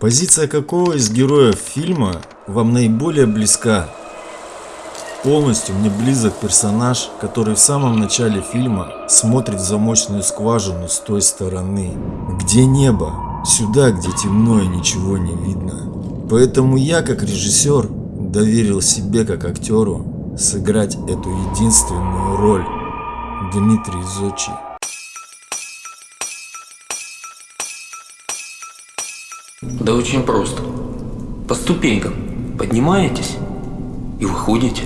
Позиция какого из героев фильма вам наиболее близка? Полностью мне близок персонаж, который в самом начале фильма смотрит в замочную скважину с той стороны. Где небо? Сюда, где темно и ничего не видно. Поэтому я, как режиссер, доверил себе, как актеру, сыграть эту единственную роль. Дмитрий Зочи. Да очень просто. По ступенькам поднимаетесь и выходите.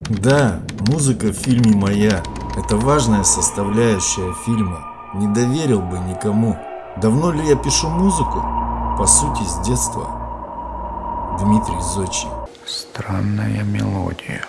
Да, музыка в фильме моя. Это важная составляющая фильма. Не доверил бы никому. Давно ли я пишу музыку? По сути, с детства. Дмитрий Зочи. Странная мелодия.